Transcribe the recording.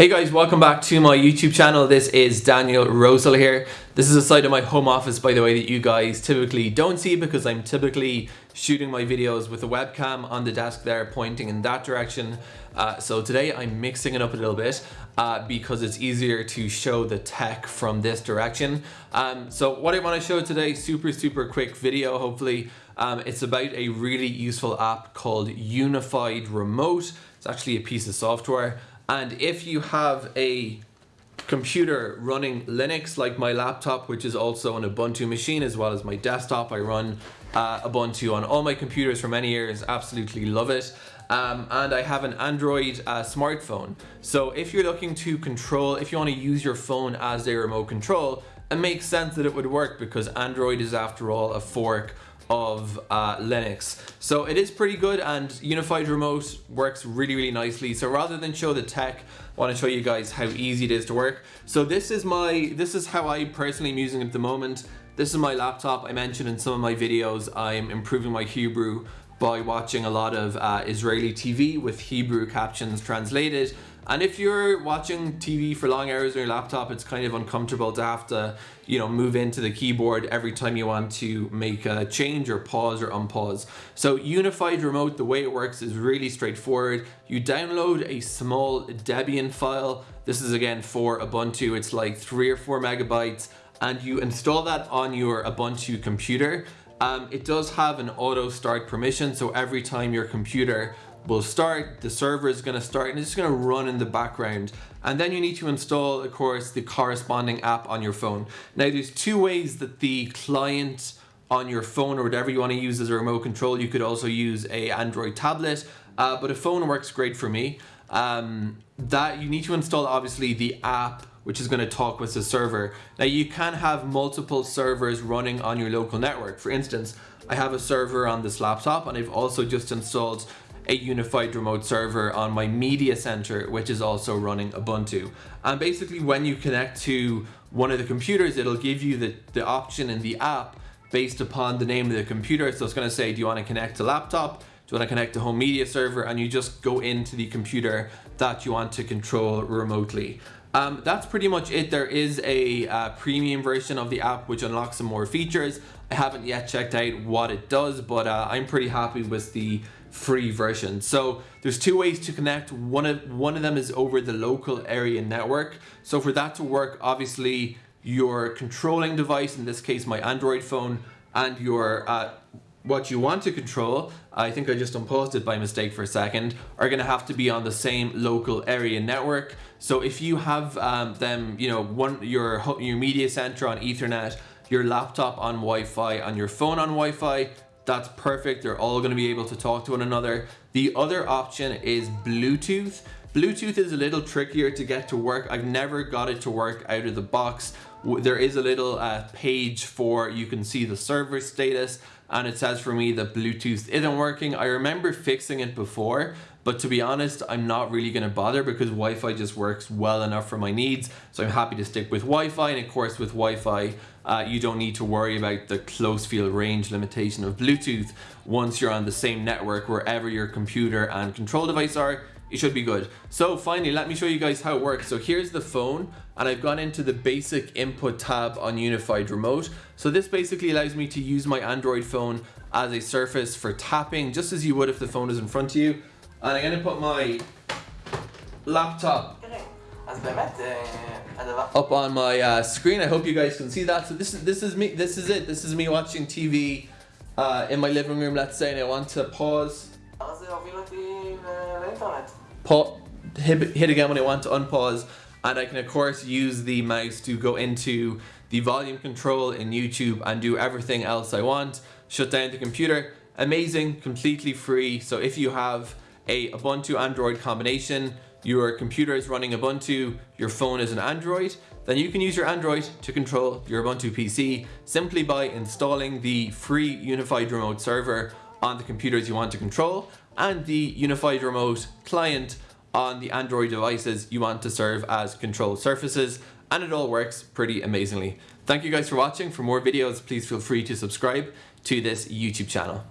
Hey guys, welcome back to my YouTube channel. This is Daniel Rosehill here. This is a side of my home office, by the way, that you guys typically don't see because I'm typically shooting my videos with a webcam on the desk there pointing in that direction. Uh, so today I'm mixing it up a little bit uh, because it's easier to show the tech from this direction. Um, so what I want to show today, super, super quick video, hopefully. Um, it's about a really useful app called Unified Remote. It's actually a piece of software. And if you have a computer running Linux like my laptop, which is also an Ubuntu machine as well as my desktop, I run uh, Ubuntu on all my computers for many years, absolutely love it. Um, and I have an Android uh, smartphone. So if you're looking to control, if you want to use your phone as a remote control, it makes sense that it would work because Android is after all a fork of uh, Linux. So it is pretty good and Unified Remote works really, really nicely. So rather than show the tech, I want to show you guys how easy it is to work. So this is my, this is how I personally am using it at the moment. This is my laptop. I mentioned in some of my videos, I'm improving my Hebrew by watching a lot of uh, Israeli TV with Hebrew captions translated and if you're watching TV for long hours on your laptop, it's kind of uncomfortable to have to, you know, move into the keyboard every time you want to make a change or pause or unpause. So Unified Remote, the way it works is really straightforward. You download a small Debian file. This is again for Ubuntu. It's like three or four megabytes and you install that on your Ubuntu computer. Um, it does have an auto start permission. So every time your computer will start, the server is going to start and it's just going to run in the background. And then you need to install, of course, the corresponding app on your phone. Now there's two ways that the client on your phone or whatever you want to use as a remote control. You could also use a Android tablet, uh, but a phone works great for me. Um, that you need to install obviously the app which is going to talk with the server. Now you can have multiple servers running on your local network. For instance, I have a server on this laptop and I've also just installed a unified remote server on my media center, which is also running Ubuntu. And basically when you connect to one of the computers, it'll give you the, the option in the app based upon the name of the computer. So it's gonna say, do you wanna connect to laptop? Do you wanna connect to home media server? And you just go into the computer that you want to control remotely. Um, that's pretty much it. There is a uh, premium version of the app which unlocks some more features. I haven't yet checked out what it does, but uh, I'm pretty happy with the free version. So there's two ways to connect. One of, one of them is over the local area network. So for that to work, obviously your controlling device, in this case my Android phone, and your uh, what you want to control, I think I just unpaused it by mistake for a second, are going to have to be on the same local area network. So if you have um, them, you know, one your your media center on Ethernet, your laptop on Wi-Fi, and your phone on Wi-Fi, that's perfect. They're all going to be able to talk to one another. The other option is Bluetooth. Bluetooth is a little trickier to get to work. I've never got it to work out of the box. There is a little uh, page for you can see the server status and it says for me that Bluetooth isn't working. I remember fixing it before, but to be honest, I'm not really going to bother because Wi-Fi just works well enough for my needs. So I'm happy to stick with Wi-Fi. And of course, with Wi-Fi, uh, you don't need to worry about the close field range limitation of Bluetooth. Once you're on the same network, wherever your computer and control device are, it should be good. So finally, let me show you guys how it works. So here's the phone and I've gone into the basic input tab on Unified Remote. So this basically allows me to use my Android phone as a surface for tapping, just as you would if the phone is in front of you. And I'm gonna put my laptop up on my uh, screen. I hope you guys can see that. So this is this is me. This is it. This is me watching TV uh, in my living room. Let's say, and I want to pause. Hit, again when I want to unpause, and I can of course use the mouse to go into the volume control in YouTube and do everything else I want. Shut down the computer. Amazing, completely free. So if you have a Ubuntu Android combination, your computer is running Ubuntu, your phone is an Android, then you can use your Android to control your Ubuntu PC simply by installing the free Unified Remote server on the computers you want to control and the Unified Remote client on the Android devices you want to serve as control surfaces and it all works pretty amazingly. Thank you guys for watching. For more videos, please feel free to subscribe to this YouTube channel.